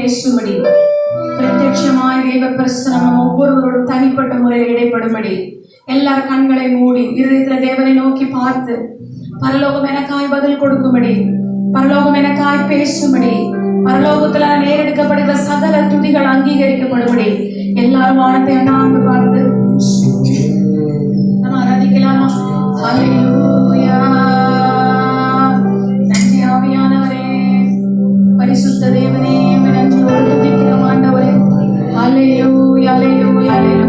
பேசும்படி பிரத்யட்சமாய் தேவ பிரசனம் ஒவ்வொருவரோடும் தனிப்பட்ட முறையில் இடைப்படும்படி. எல்லார் கண்களை மூடி இருதயத்தில் தேவனை நோக்கி பார்த்து பரலோகம் எனக்காய் பதில் கொடுக்கும்படி பரலோகம் எனக்காய் பேசும்படி பரலோகத்துல நேரெடுக்கப்படுகிற சகல துதிகள் அங்கீகரிக்கப்படும்படி. எல்லாரும் வானத்தை அண்ணாந்து பார்த்து நம்ம ஆராதிக்கலாமா? Hallelujah, hallelujah, hallelujah.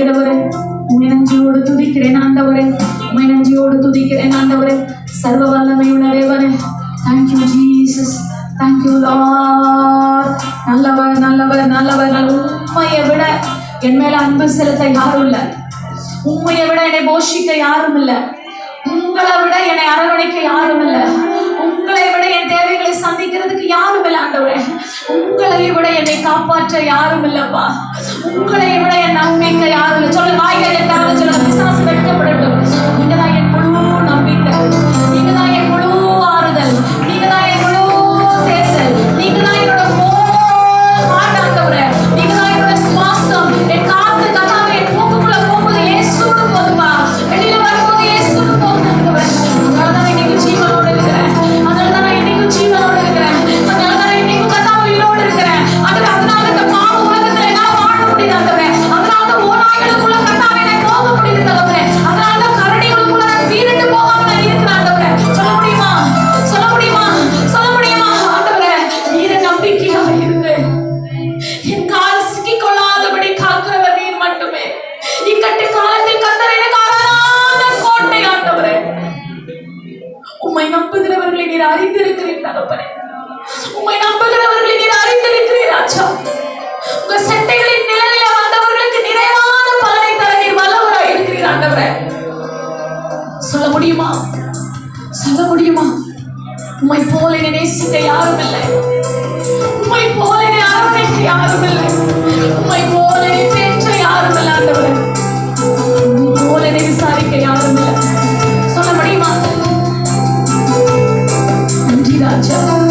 ஆண்டவரே உமை நஞ்சியோடு துதிக்கிறேன் ஆண்டவரே. உமை நஞ்சியோடு துதிக்கிறேன் ஆண்டவரே. சர்வ வல்லமையுள்ள தேவரே தேங்க்யூ ஜீசஸ் தேங்க்யூ லார்ட் நல்லவர் நல்லவர் நல்லவர் உண்மையை விட என் மேல அன்பு செலுத்த யாரும் இல்லை. உண்மையை விட என்னை போஷிக்க யாரும் இல்லை. உங்களை விட என்னை அரவணைக்க யாரும் இல்லை. தேவைகளை சந்திக்கிறதுக்கு யாரும் இல்லை ஆண்டவரே. உங்களை விட என்னை காப்பாற்ற யாரும் இல்லப்பா உங்களை விட என் நம்பிக்கை யாரும் இல்லை சொல்லுங்க வாய்கள் எட்டாவது சொல்லுங்க தகப்பனே உண்மை நம்புகிறவர்களை நீர் அறிந்திருக்கிறீர் ராஜா. உங்க சட்டைகளின் நிழலில் வந்தவர்களுக்கு நிறைவான பலனை தர நீர் வல்லவராய் இருக்கிறீர் ஆண்டவரே. சொல்ல முடியுமா? சொல்ல முடியுமா? உண்மை போல நேசிக்க யாரும் இல்லை. உண்மை போல அரவணைக்க யாரும் இல்லை. உண்மை போல பேச்ச யாரும் இல்லாதவர்கள் 很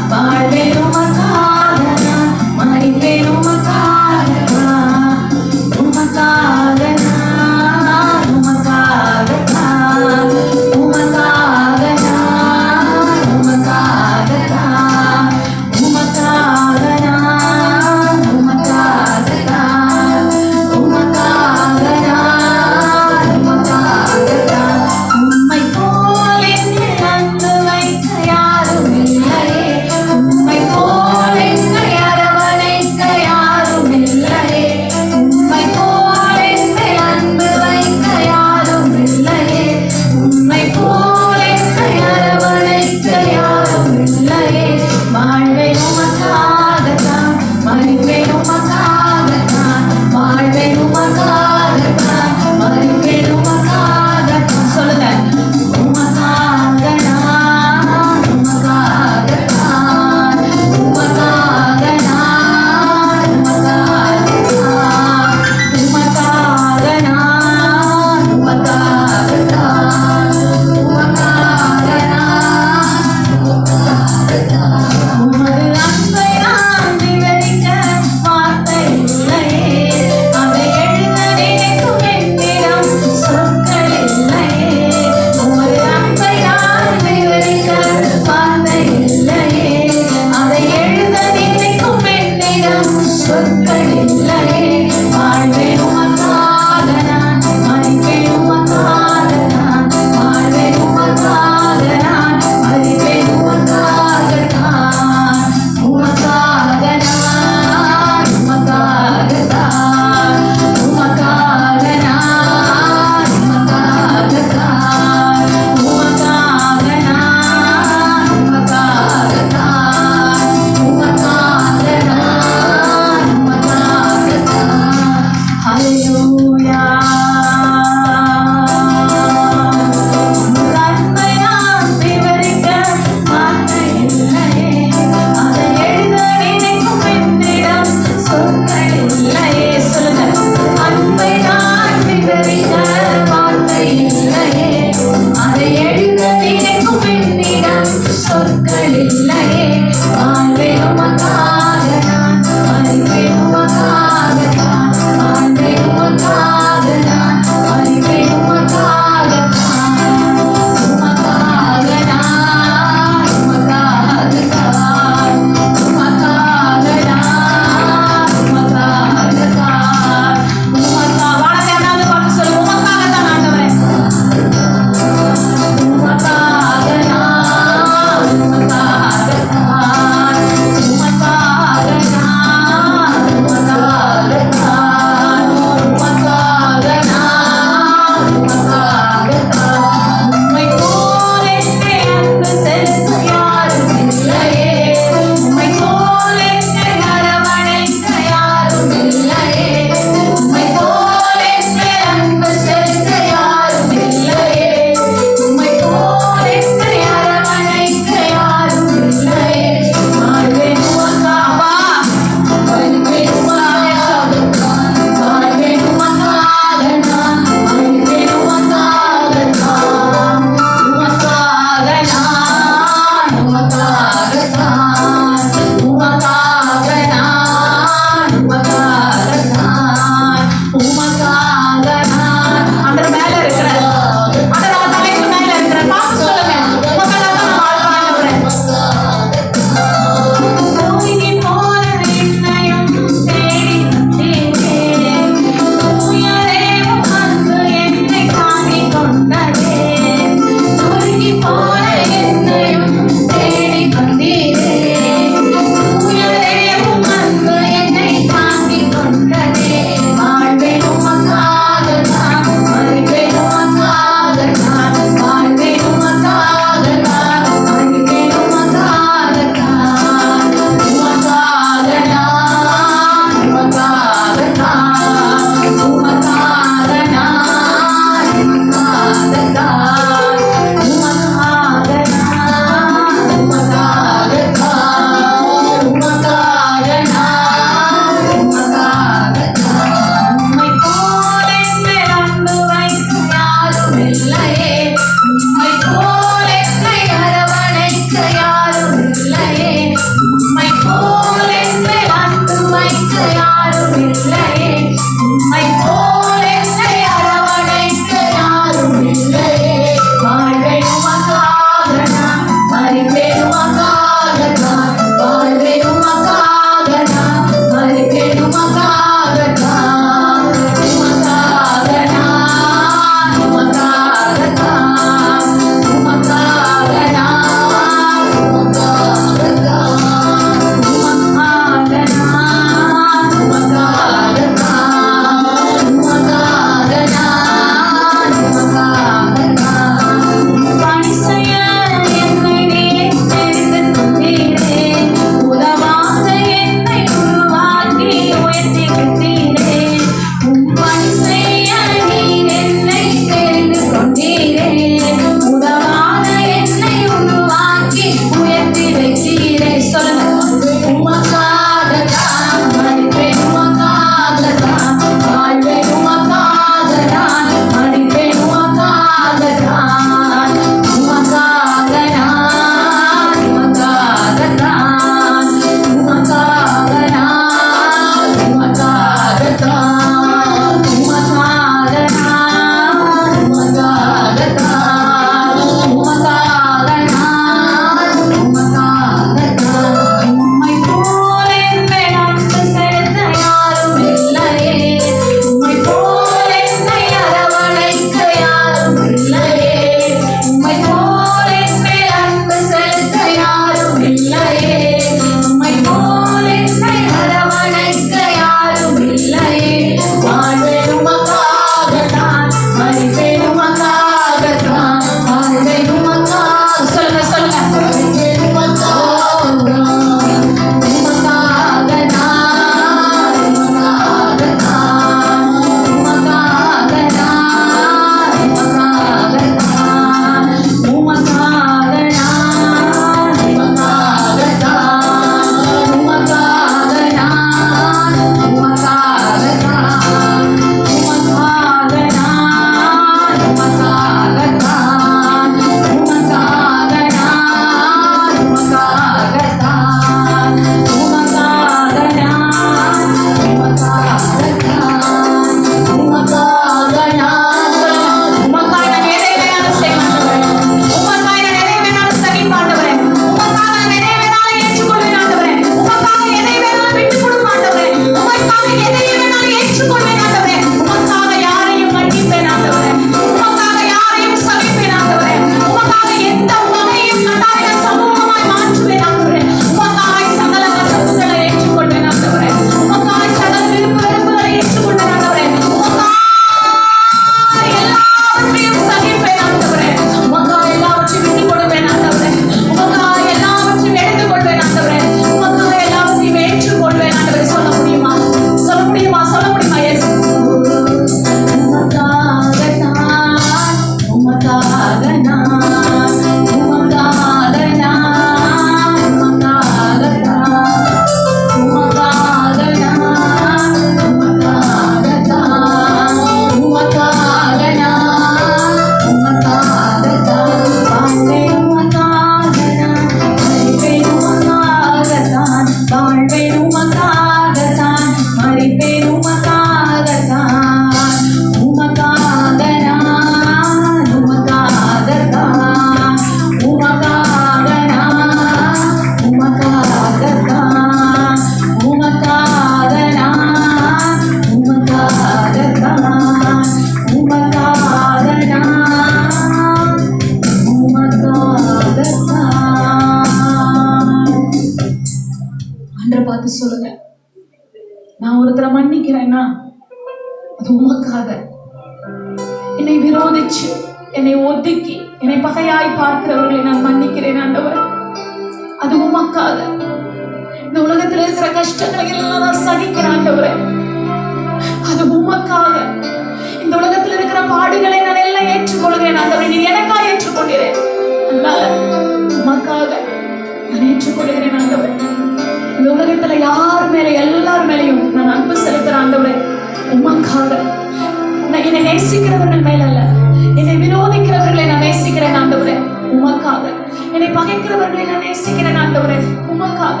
என்னை நான் நேசிக்கிறேன் ஆண்டவரே உமக்காக.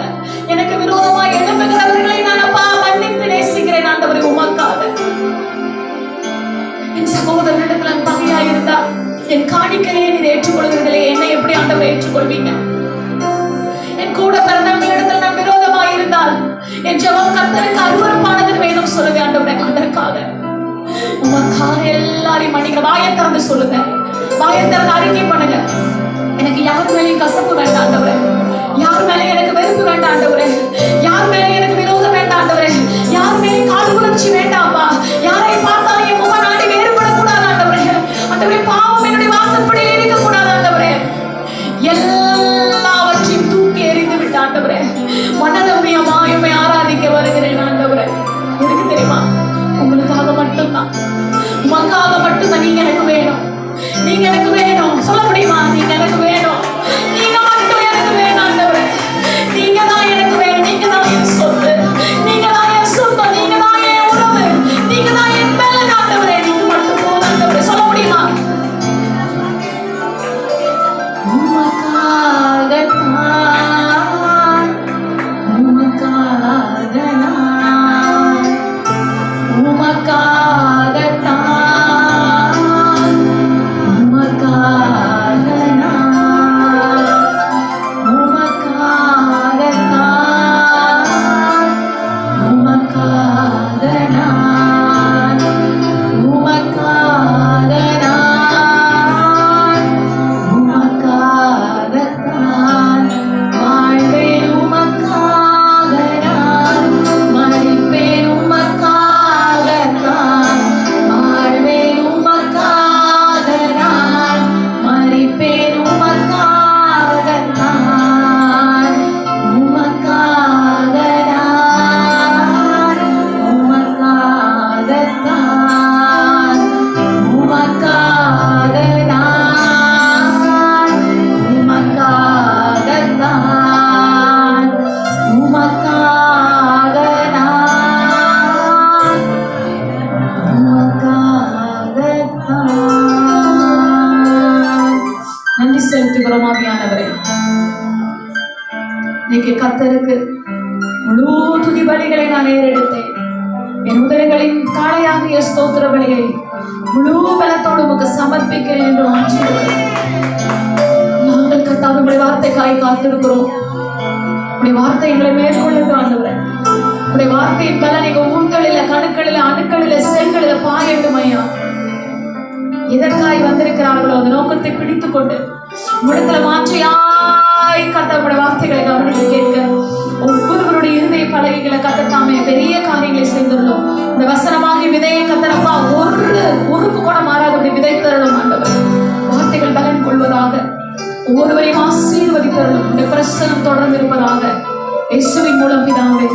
எனக்கு விரோதமா எழுப்புகிறவர்களை நான் அப்பா மன்னித்து நேசிக்கிறேன் ஆண்டவரே உமக்காக. என் சகோதரனிடத்துல பகையா இருந்தா என் காணிக்கையை நீர் ஏற்றுக்கொள்கிறதில்லை. என்னை எப்படி ஆண்டவரை ஏற்றுக்கொள்வீங்க? என் கூட பிறந்தவங்களிடத்தில் நான் விரோதமா இருந்தால் என் ஜபம் கத்தருக்கு அருவறுப்பானது வேணும் சொல்லுங்க ஆண்டவரே அதற்காக. உமக்காக எல்லாரையும் மன்னிக்க வாயை திறந்து சொல்லுங்க. வாயை திறந்து அறிக்கை பண்ணுங்க. எனக்கு யார் மேலேயும் கசப்பு வேண்டாம் ஆண்டவரே. யார் மேலே எனக்கு வெறுப்பு வேண்டாம் ஆண்டவரே. யார் மேலே எனக்கு விரோதம் வேண்டாம் ஆண்டவரே. யார் மேலே கால் உணர்ச்சி வேண்டாம்ப்பா யாரை பார்த்தாலும் என் முக நாடி வேறுபடக்கூடாது ஆண்டவரே. ஆண்டவரே பாவம் என்னுடைய வாசற்படியில் இருக்கக்கூடாது ஆண்டவரே. எல்லாவற்றையும் தூக்கி எறிந்து விட்ட ஆண்டவரே. மனதமியமாய் மாயுமை ஆராதிக்க வருகிறேன் ஆண்டவரே. எதுக்கு தெரியுமா? உங்களுக்காக மட்டும்தான். உமக்காக மட்டும்தான் நீங்க எனக்கு வேணும். நீங்க எனக்கு வேணும். சொல்ல முடியுமா? நீங்க எனக்கு வேணும். கத்தருக்கு முழு துதி பலிகளை நான் ஏறெடுத்தேன். என் உதடுகளின் காளையாக ஸ்தோத்திர பலியை முழு பலத்தோடு உமக்கு சமர்ப்பிக்கிறேன் என்று ஆட்சிடுகிறேன் நாங்கள் கத்தாத உடைய வார்த்தைக்காய் காத்திருக்கிறோம். உடைய வார்த்தை எங்களை மேற்கொள்ளட்டும் ஆண்டவரே. உடைய வார்த்தையின் பல எங்க ஊன்களில கணுக்களில அணுக்களில செல்களில பாயட்டும் ஐயா எதற்காய் வந்திருக்கிறார்களோ அந்த நோக்கத்தை பிடித்துக்கொண்டு கொண்டு முடத்துல மாற்றியாய் ஒவ்வொருவரையும் தொடர்ந்து இருப்பதாக இயேசுவின் மூலம் பிதாவே